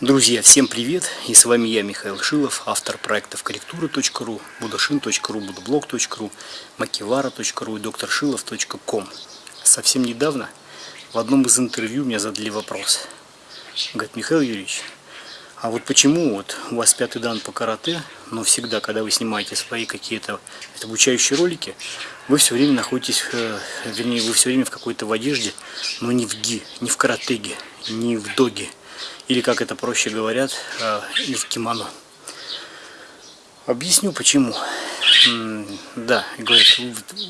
Друзья, всем привет! И с вами я, Михаил Шилов, автор проектов корректура.ру, будашин.ру, будблог.ру, макивара.ру и докторшилов.ком. Совсем недавно в одном из интервью мне задали вопрос. Говорит, Михаил Юрьевич, а вот почему вот у вас пятый дан по карате, но всегда, когда вы снимаете свои какие-то обучающие ролики, вы все время находитесь, э, вернее, вы все время в какой-то в одежде, но не в ги, не в каратеге, не в доге, или, как это проще говорят, э, в кимоно. Объясню почему. Да, говорят,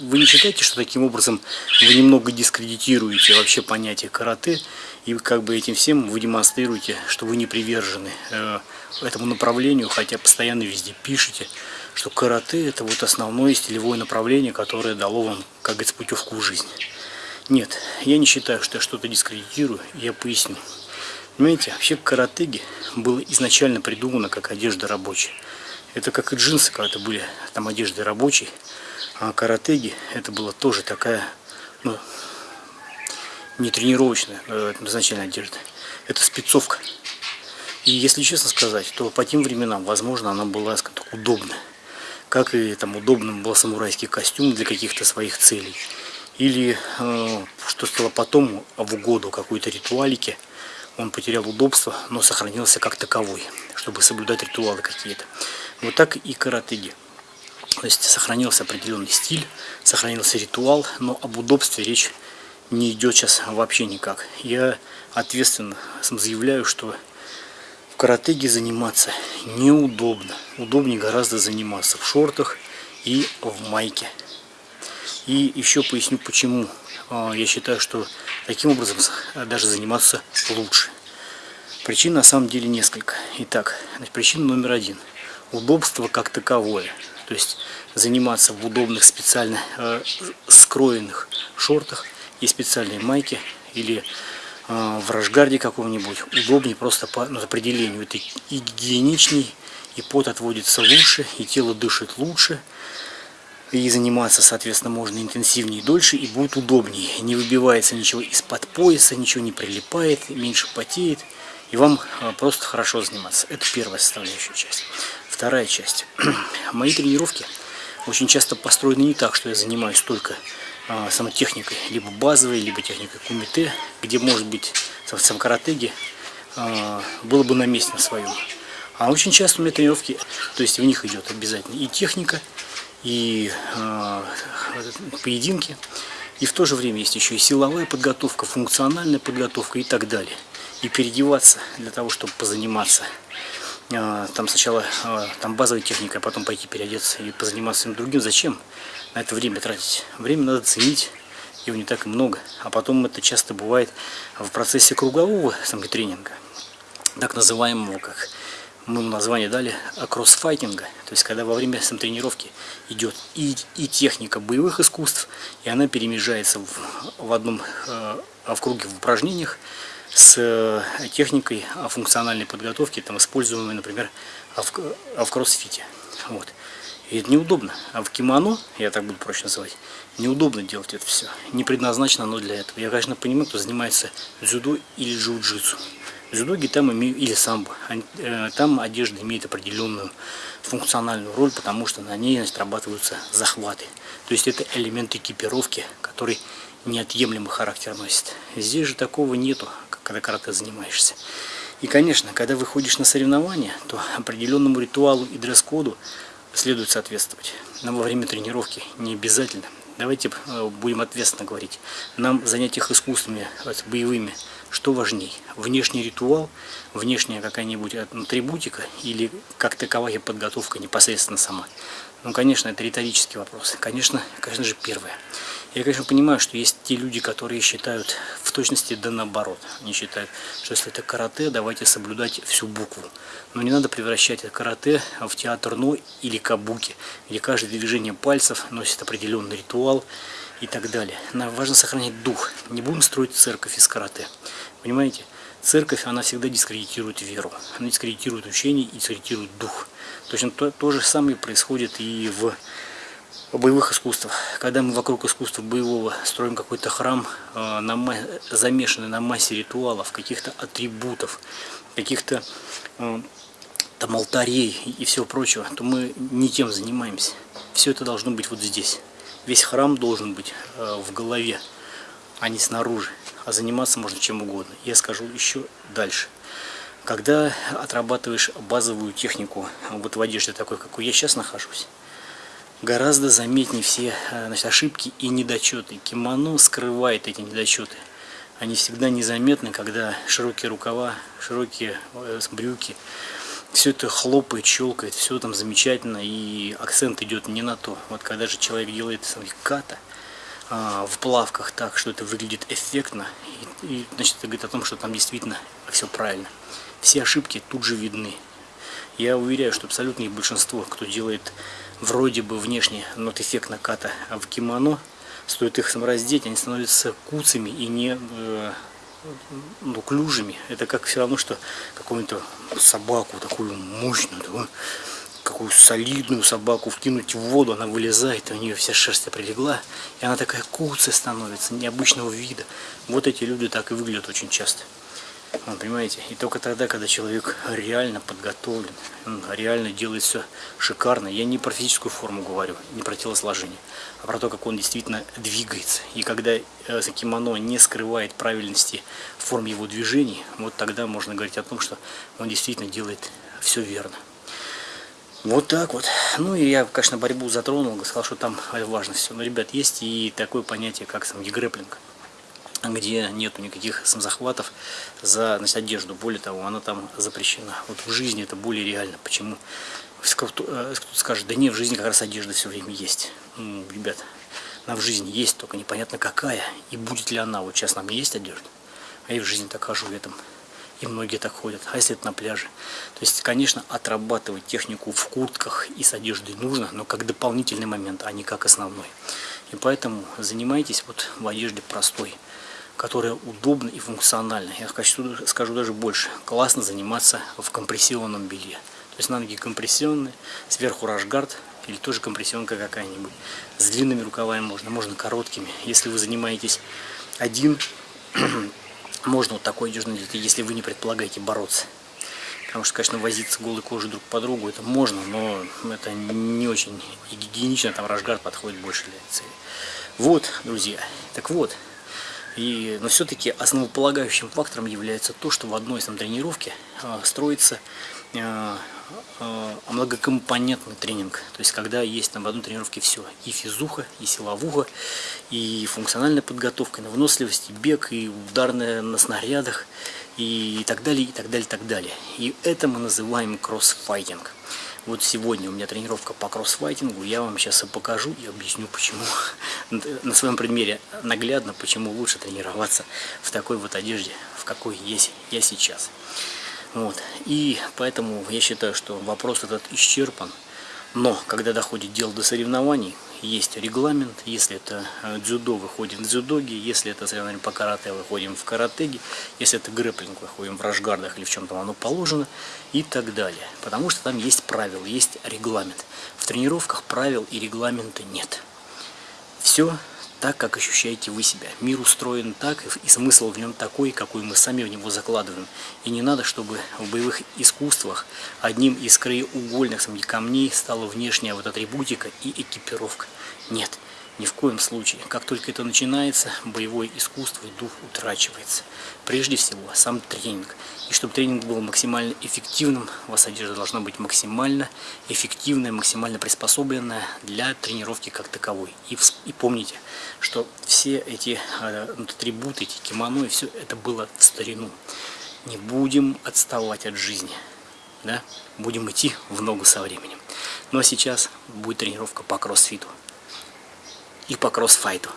вы не считаете, что таким образом вы немного дискредитируете вообще понятие карате, и как бы этим всем вы демонстрируете, что вы не привержены э, этому направлению, хотя постоянно везде пишете, что карате это вот основное стилевое направление, которое дало вам, как говорится, путевку в жизнь. Нет, я не считаю, что я что-то дискредитирую, я поясню. Понимаете, вообще каратеги было изначально придумано как одежда рабочая. Это как и джинсы когда-то были, там одежды рабочие, а каратеги это была тоже такая, ну, не тренировочная э, изначально одежда. Это спецовка. И если честно сказать, то по тем временам, возможно, она была, так, удобна. Как и там удобным был самурайский костюм для каких-то своих целей. Или, э, что стало потом, в угоду какой-то ритуалике, он потерял удобство, но сохранился как таковой, чтобы соблюдать ритуалы какие-то. Вот так и каратеги. То есть сохранился определенный стиль, сохранился ритуал, но об удобстве речь не идет сейчас вообще никак. Я ответственно заявляю, что в каратеге заниматься неудобно. Удобнее гораздо заниматься в шортах и в майке. И еще поясню почему. А, я считаю, что таким образом даже заниматься лучше. Причин на самом деле несколько. Итак, значит, причина номер один. Удобство как таковое. То есть заниматься в удобных специально э, скроенных шортах и специальные майки или э, в рашгарде каком-нибудь удобнее просто по ну, определению. Это и гигиеничней, и пот отводится лучше, и тело дышит лучше. И заниматься, соответственно, можно интенсивнее и дольше, и будет удобнее. Не выбивается ничего из-под пояса, ничего не прилипает, меньше потеет. И вам э, просто хорошо заниматься. Это первая составляющая часть. Вторая часть. Мои тренировки очень часто построены не так, что я занимаюсь только а, самотехникой, либо базовой, либо техникой кумите, где может быть сам каратеги а, было бы на месте на своем. А очень часто у меня тренировки, то есть в них идет обязательно и техника, и а, поединки, и в то же время есть еще и силовая подготовка, функциональная подготовка и так далее. И переодеваться для того, чтобы позаниматься там сначала там базовая техника, а потом пойти переодеться и позаниматься другим. Зачем? на это время тратить. Время надо ценить, его не так и много. А потом это часто бывает в процессе кругового тренинга, так называемого, как мы название дали, кроссфайтинга. То есть, когда во время тренировки идет и, и техника боевых искусств, и она перемежается в, в одном, э, в круге в упражнениях с э, техникой функциональной подготовки, там, используемой, например, в, в кроссфите. Вот. И это неудобно. А в кимоно, я так буду проще называть, неудобно делать это все. Не предназначено оно для этого. Я, конечно, понимаю, кто занимается дзюдо или джиу-джитсу. Дзюдоги там имеют, или самбо, э, там одежда имеет определенную функциональную роль, потому что на ней отрабатываются захваты. То есть это элемент экипировки, который неотъемлемый характер носит. Здесь же такого нету, когда карате занимаешься. И, конечно, когда выходишь на соревнования, то определенному ритуалу и дресс-коду следует соответствовать. Но во время тренировки не обязательно. Давайте э, будем ответственно говорить. Нам в занятиях искусствами, боевыми, что важней? Внешний ритуал, внешняя какая-нибудь атрибутика или как таковая подготовка непосредственно сама? Ну, конечно, это риторический вопрос. Конечно, конечно же, первое. Я, конечно, понимаю, что есть те люди, которые считают в точности да наоборот. Они считают, что если это карате, давайте соблюдать всю букву. Но не надо превращать это карате в театр но или кабуки, где каждое движение пальцев носит определенный ритуал и так далее. Нам важно сохранять дух. Не будем строить церковь из карате. Понимаете? Церковь, она всегда дискредитирует веру. Она дискредитирует учение и дискредитирует дух. Точно то, то же самое происходит и в боевых искусствах. Когда мы вокруг искусства боевого строим какой-то храм, э, замешанный на массе ритуалов, каких-то атрибутов, каких-то э, там алтарей и всего прочего, то мы не тем занимаемся. Все это должно быть вот здесь. Весь храм должен быть э, в голове, а не снаружи. А заниматься можно чем угодно. Я скажу еще дальше. Когда отрабатываешь базовую технику вот в одежде такой, какой я сейчас нахожусь, гораздо заметнее все э, значит, ошибки и недочеты. Кимоно скрывает эти недочеты. Они всегда незаметны, когда широкие рукава, широкие э, брюки, все это хлопает, щелкает, все там замечательно, и акцент идет не на то. Вот когда же человек делает ката а, в плавках так, что это выглядит эффектно, и, и значит это говорит о том, что там действительно все правильно. Все ошибки тут же видны. Я уверяю, что абсолютное большинство, кто делает вроде бы внешне, но эффектно ката в кимоно, стоит их раздеть, они становятся куцами и не э, ну, клюжами. Это как все равно, что какую-то собаку, такую мощную, такую, какую солидную собаку вкинуть в воду, она вылезает, и у нее вся шерсть прилегла, и она такая куцая становится, необычного вида. Вот эти люди так и выглядят очень часто. Вы понимаете? И только тогда, когда человек реально подготовлен, он реально делает все шикарно. Я не про физическую форму говорю, не про телосложение, а про то, как он действительно двигается. И когда э, кимоно не скрывает правильности форм его движений, вот тогда можно говорить о том, что он действительно делает все верно. Вот так вот. Ну и я, конечно, борьбу затронул, сказал, что там важно все. Но, ребят, есть и такое понятие, как сам грэплинг где нету никаких самозахватов за значит, одежду. Более того, она там запрещена. Вот в жизни это более реально. Почему? Кто-то э, скажет, да нет, в жизни как раз одежда все время есть. Ну, ребят, она в жизни есть, только непонятно какая. И будет ли она. Вот сейчас нам есть одежда. А я в жизни так хожу в этом. И многие так ходят. А если это на пляже? То есть, конечно, отрабатывать технику в куртках и с одеждой нужно, но как дополнительный момент, а не как основной. И поэтому занимайтесь вот в одежде простой которая удобна и функциональна. Я хочу, скажу даже больше. Классно заниматься в компрессионном белье. То есть на ноги компрессионные, сверху рашгард или тоже компрессионка какая-нибудь. С длинными рукавами можно, можно короткими. Если вы занимаетесь один, можно вот такой одежду надеть, если вы не предполагаете бороться. Потому что, конечно, возиться голой кожей друг по другу это можно, но это не очень гигиенично, там рашгард подходит больше для цели. Вот, друзья, так вот, и, но все-таки основополагающим фактором является то, что в одной там, тренировке э, строится э, э, многокомпонентный тренинг. То есть, когда есть там, в одной тренировке все. И физуха, и силовуха, и функциональная подготовка, и на выносливость, и бег, и ударная на снарядах, и так далее, и так далее, и так далее. И это мы называем кроссфайтинг. Вот сегодня у меня тренировка по кроссфайтингу, я вам сейчас и покажу и объясню почему. На своем примере наглядно, почему лучше тренироваться в такой вот одежде, в какой есть я сейчас. Вот. И поэтому я считаю, что вопрос этот исчерпан. Но когда доходит дело до соревнований, есть регламент, если это э, дзюдо, выходим в дзюдоги, если это соревнование по карате, выходим в каратеги, если это грэплинг, выходим в рашгардах или в чем-то оно положено и так далее. Потому что там есть правила, есть регламент. В тренировках правил и регламента нет. Все так, как ощущаете вы себя. Мир устроен так, и смысл в нем такой, какой мы сами в него закладываем. И не надо, чтобы в боевых искусствах одним из краеугольных камней стала внешняя вот атрибутика и экипировка. Нет. Ни в коем случае. Как только это начинается, боевое искусство и дух утрачивается. Прежде всего, сам тренинг. И чтобы тренинг был максимально эффективным, у вас одежда должна быть максимально эффективная, максимально приспособленная для тренировки как таковой. И, и помните, что все эти э, атрибуты, эти кимоно и все это было в старину. Не будем отставать от жизни. Да? Будем идти в ногу со временем. Ну а сейчас будет тренировка по кроссфиту и по кроссфайту.